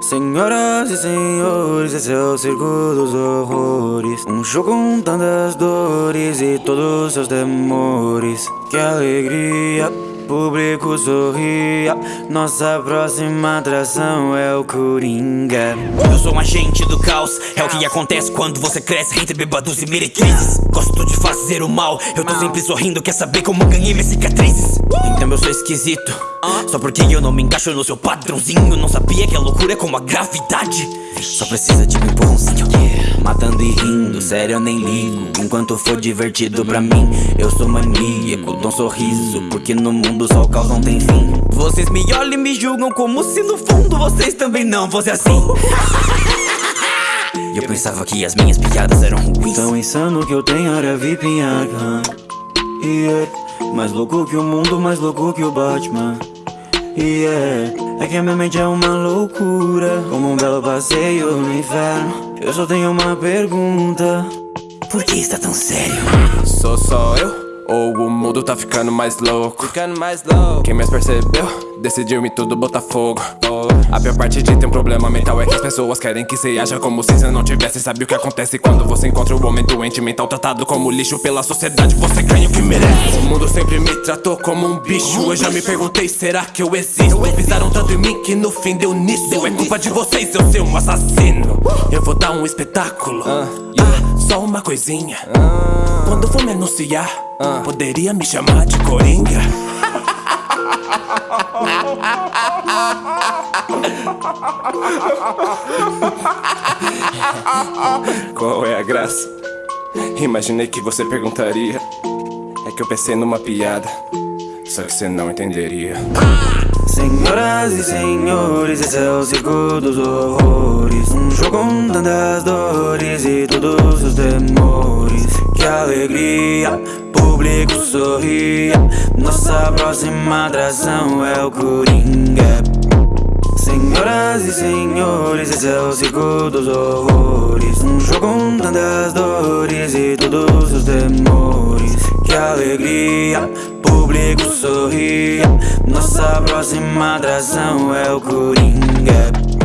Senhoras e senhores, esse é o circo dos horrores. Um show com tantas dores e todos seus temores Que alegria público sorria. Nossa próxima atração é o Coringa. Eu sou um agente do caos. É o que acontece quando você cresce entre bebados e meretrizes. Gosto de fazer o mal. Eu tô sempre sorrindo, quer saber como ganhei minhas cicatrizes? Então eu sou esquisito. Só porque eu não me encaixo no seu padrãozinho. Não sabia que a loucura é como a gravidade. Só precisa de um empurrãozinho Matando e rindo, sério eu nem ligo. Enquanto for divertido pra mim Eu sou maníaco, dou um sorriso Porque no mundo só o caos não tem fim. Vocês me olham e me julgam como se no fundo Vocês também não fossem assim. Eu pensava que as minhas piadas eram ruins. Tão insano que eu tenho área VIP em Arkham Yeah Mais louco que o mundo, mais louco que o Batman. Yeah É que a minha mente é uma loucura Como um belo passeio no inferno Eu só tenho uma pergunta Por que está tão sério? Sou só eu? Ou o mundo tá ficando mais louco? Ficando mais louco Quem mais percebeu? Decidiu me tudo botar fogo A pior parte de ter um problema mental é que as pessoas querem que você haja como se você não tivesse. Sabe o que acontece quando você encontra o homem doente mental Tratado como lixo pela sociedade, você ganha o que merece. O mundo sempre me tratou como um bicho. Eu já me perguntei, será que eu existo? Pisaram tanto em mim que no fim deu nisso. É culpa de vocês eu ser um assassino. Eu vou dar um espetáculo. Ah, só uma coisinha. Quando for me anunciar Poderia me chamar de Coringa Qual é a graça? Imaginei que você perguntaria. É que eu pensei numa piada, só que você não entenderia. Senhoras e senhores, esse é o circo dos horrores Um show com tantas dores e todos os temores Que alegria, público sorria Nossa próxima atração é o Coringa senhores, esse é o circo dos horrores Um show com tantas dores e todos os temores. Que alegria, público sorria. Nossa próxima atração é o Coringa